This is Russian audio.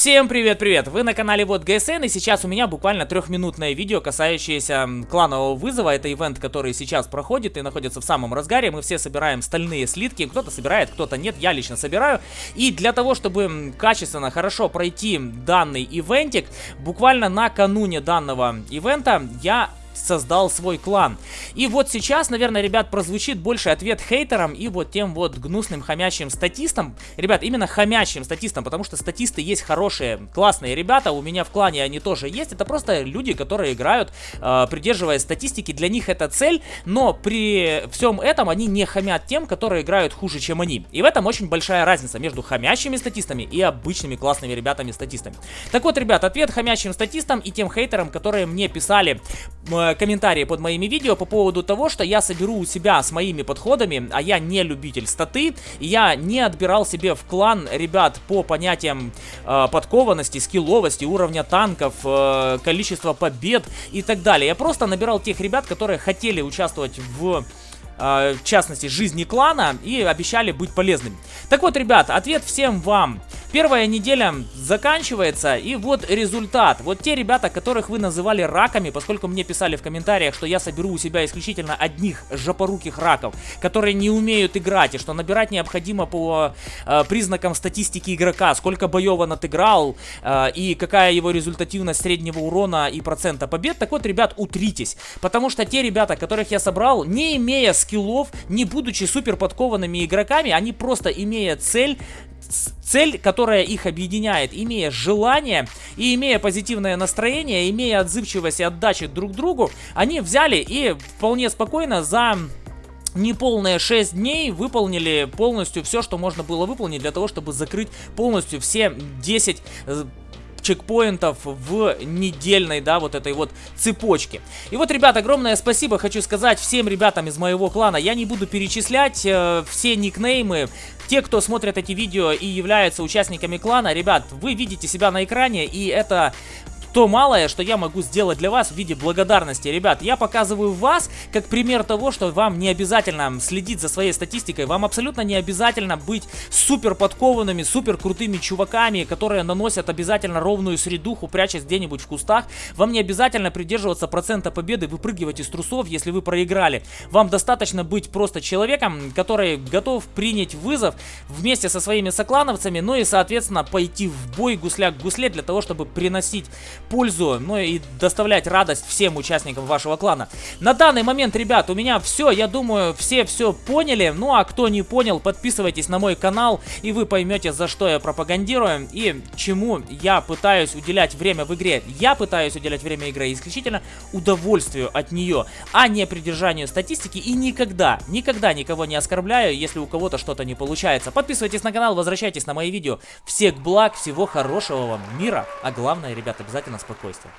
Всем привет-привет! Вы на канале Вот ГСН и сейчас у меня буквально трехминутное видео, касающееся кланового вызова. Это ивент, который сейчас проходит и находится в самом разгаре. Мы все собираем стальные слитки. Кто-то собирает, кто-то нет. Я лично собираю. И для того, чтобы качественно, хорошо пройти данный ивентик, буквально накануне данного ивента я создал свой клан. И вот сейчас, наверное, ребят, прозвучит больше ответ хейтерам и вот тем вот гнусным хомячим статистам. Ребят, именно хомячим статистам, потому что статисты есть хорошие, классные ребята, у меня в клане они тоже есть. Это просто люди, которые играют, э, придерживаясь статистики, для них это цель, но при всем этом они не хамят тем, которые играют хуже, чем они. И в этом очень большая разница между хомячими статистами и обычными классными ребятами-статистами. Так вот, ребят, ответ хомячим статистам и тем хейтерам, которые мне писали э, комментарии под моими видео по поводу того, что я соберу у себя с моими подходами, а я не любитель статы, я не отбирал себе в клан ребят по понятиям э, подкованности, скилловости, уровня танков, э, количества побед и так далее. Я просто набирал тех ребят, которые хотели участвовать в э, в частности, жизни клана и обещали быть полезными. Так вот, ребят, ответ всем вам. Первая неделя заканчивается, и вот результат. Вот те ребята, которых вы называли раками, поскольку мне писали в комментариях, что я соберу у себя исключительно одних жопоруких раков, которые не умеют играть, и что набирать необходимо по э, признакам статистики игрока, сколько боев он отыграл, э, и какая его результативность среднего урона и процента побед. Так вот, ребят, утритесь, потому что те ребята, которых я собрал, не имея скиллов, не будучи супер подкованными игроками, они просто имея цель цель, которая их объединяет, имея желание и имея позитивное настроение, имея отзывчивость и отдачи друг другу, они взяли и вполне спокойно за неполные 6 дней выполнили полностью все, что можно было выполнить для того, чтобы закрыть полностью все 10 чекпоинтов в недельной, да, вот этой вот цепочке. И вот, ребят, огромное спасибо хочу сказать всем ребятам из моего клана. Я не буду перечислять э, все никнеймы. Те, кто смотрят эти видео и являются участниками клана, ребят, вы видите себя на экране, и это то малое, что я могу сделать для вас в виде благодарности. Ребят, я показываю вас как пример того, что вам не обязательно следить за своей статистикой, вам абсолютно не обязательно быть супер подкованными, супер крутыми чуваками, которые наносят обязательно ровную средуху, прячась где-нибудь в кустах. Вам не обязательно придерживаться процента победы, выпрыгивать из трусов, если вы проиграли. Вам достаточно быть просто человеком, который готов принять вызов вместе со своими соклановцами, ну и, соответственно, пойти в бой гусля к гусле для того, чтобы приносить пользу, ну и доставлять радость всем участникам вашего клана. На данный момент, ребят, у меня все, я думаю, все все поняли. Ну а кто не понял, подписывайтесь на мой канал, и вы поймете, за что я пропагандирую и чему я пытаюсь уделять время в игре. Я пытаюсь уделять время игры исключительно удовольствию от нее, а не придержанию статистики и никогда, никогда никого не оскорбляю, если у кого-то что-то не получается. Подписывайтесь на канал, возвращайтесь на мои видео. Всех благ, всего хорошего вам мира, а главное, ребят, обязательно спокойствия.